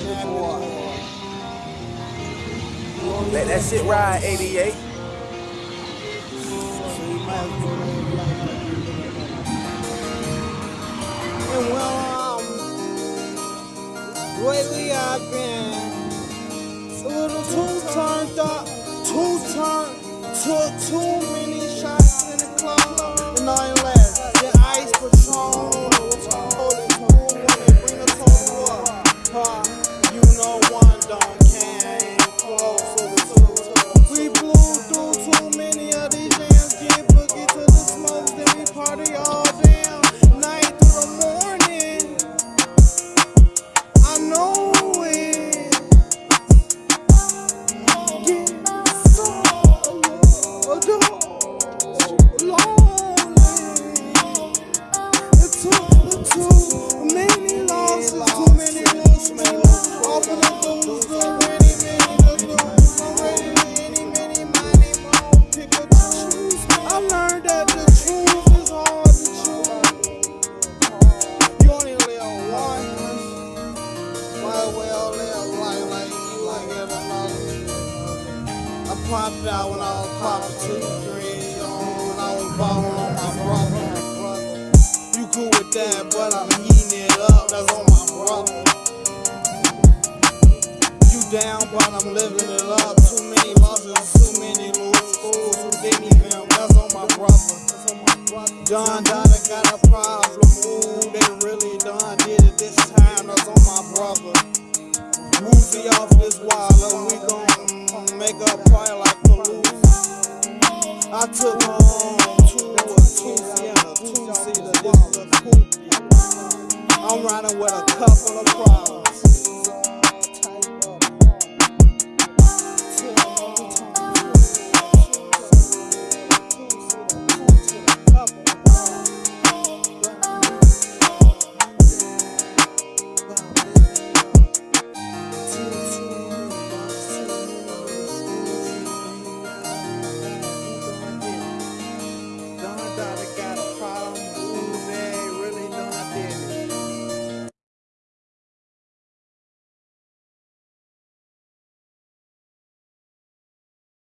snapping boy. Let that shit ride, 88. And well, um, lately I've been a little too turned up, too turned, took too popped out when I was popping two, three, on I was balling on my brother. You cool with that, but I'm heating it up. That's on my brother. You down, but I'm living it up. Too many losses, too many lose fools who didn't even. That's on my brother. John Donna got a problem. Ooh, they really done did it this time. That's on my brother. Woozy off this wall, we gon' I took her home to a two seater, two seater. This is a coupe. I'm riding with a couple of problems.